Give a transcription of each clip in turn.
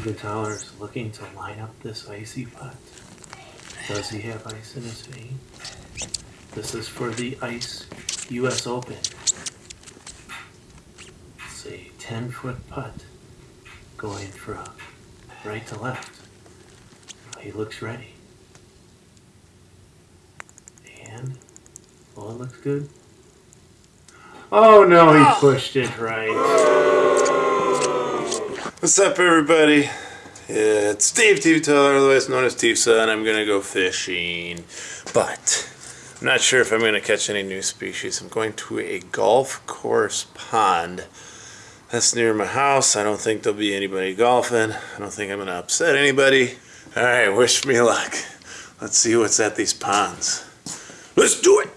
Tyler is looking to line up this icy putt. Does he have ice in his vein? This is for the Ice US Open. It's a 10 foot putt going from right to left. He looks ready. And, well, it looks good. Oh no, he oh. pushed it right. What's up, everybody? It's Dave TV otherwise known as Tifsa, and I'm gonna go fishing. But I'm not sure if I'm gonna catch any new species. I'm going to a golf course pond. That's near my house. I don't think there'll be anybody golfing. I don't think I'm gonna upset anybody. All right, wish me luck. Let's see what's at these ponds. Let's do it.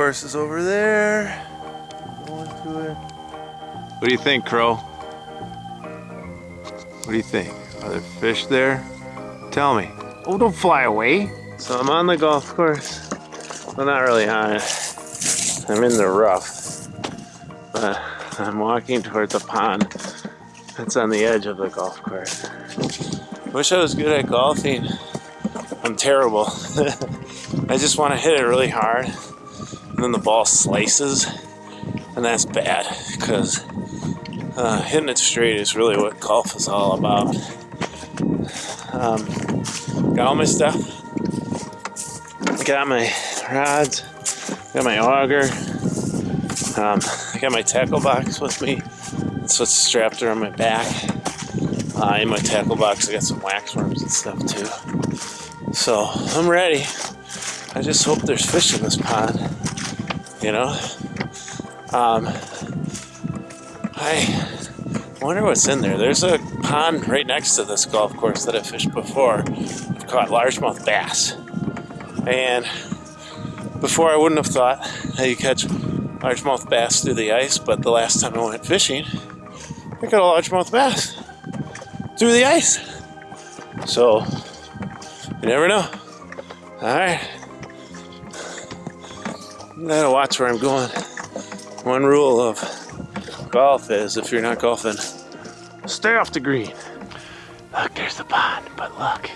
Course is over there. Going to it. What do you think, Crow? What do you think? Are there fish there? Tell me. Oh, don't fly away. So I'm on the golf course. Well, not really on it. I'm in the rough. But I'm walking towards a pond that's on the edge of the golf course. Wish I was good at golfing. I'm terrible. I just want to hit it really hard and then the ball slices and that's bad because uh, hitting it straight is really what golf is all about. Um, got all my stuff. Got my rods. Got my auger. Um, I got my tackle box with me. That's what's strapped around my back. Uh, in my tackle box, I got some wax worms and stuff too. So I'm ready. I just hope there's fish in this pond. You know, um, I wonder what's in there. There's a pond right next to this golf course that I fished before. I've caught largemouth bass, and before I wouldn't have thought that you catch largemouth bass through the ice, but the last time I went fishing, I got a largemouth bass through the ice. So, you never know. All right. Gotta watch where I'm going. One rule of golf is if you're not golfing, stay off the green. Look, there's the pond, but look.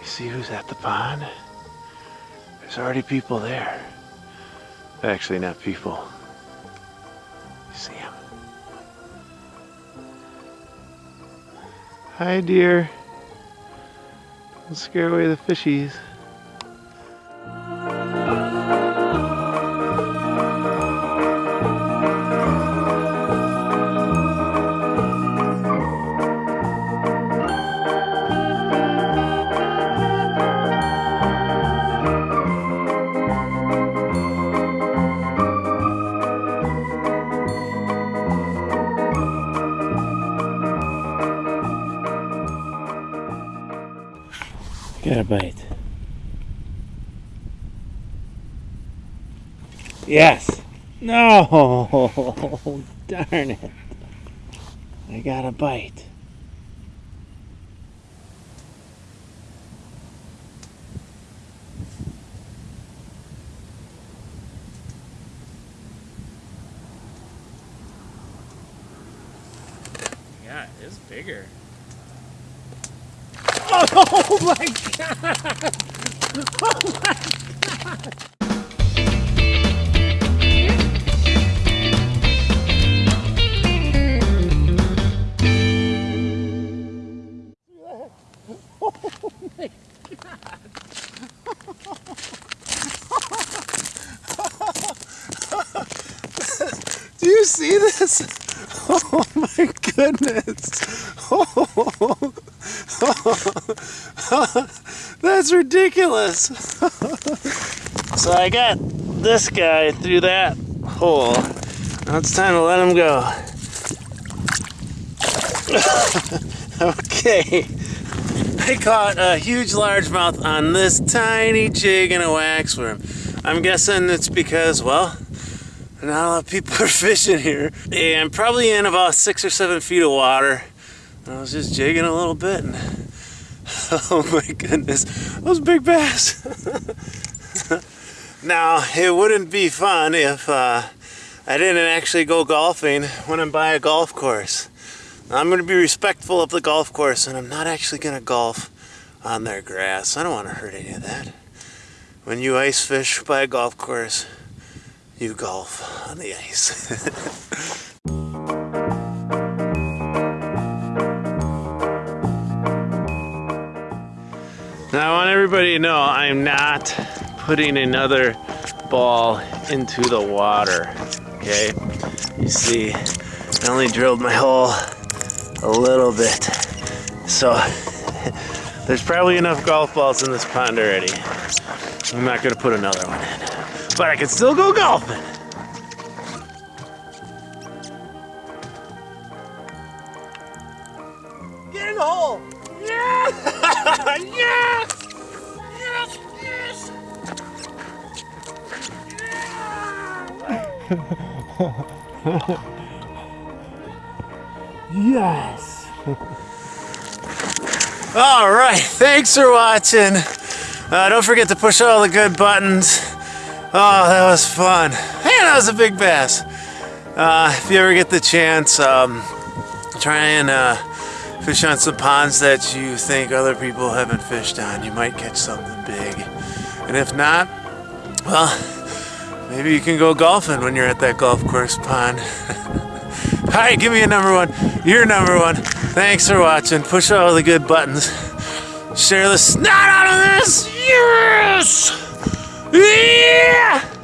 You see who's at the pond? There's already people there. Actually, not people. You see him? Hi, dear. Don't scare away the fishies. Got a bite. Yes. No. Darn it. I got a bite. Yeah, it's bigger. Oh my god! Oh my god! Oh my Do you see this? Oh my goodness. Oh, that's ridiculous. so I got this guy through that hole. Now it's time to let him go. okay. I caught a huge largemouth on this tiny jig and a waxworm. I'm guessing it's because, well, not a lot of people are fishing here. And probably in about six or seven feet of water. I was just jigging a little bit and oh my goodness, those big bass. Now, it wouldn't be fun if uh, I didn't actually go golfing when I'm by a golf course. I'm going to be respectful of the golf course and I'm not actually going to golf on their grass. I don't want to hurt any of that. When you ice fish by a golf course, you golf on the ice. Now I want everybody to know I'm not putting another ball into the water, okay? You see, I only drilled my hole a little bit. So there's probably enough golf balls in this pond already. I'm not gonna put another one in, but I can still go golfing. Yes! All right, thanks for watching. Uh, don't forget to push all the good buttons. Oh, that was fun. Man, that was a big bass. Uh, if you ever get the chance, um, try and uh, fish on some ponds that you think other people haven't fished on. You might catch something big. And if not, well, maybe you can go golfing when you're at that golf course pond. Right, give me a number one. You're number one. Thanks for watching. Push all the good buttons. Share the snot out of this. Yes! Yeah!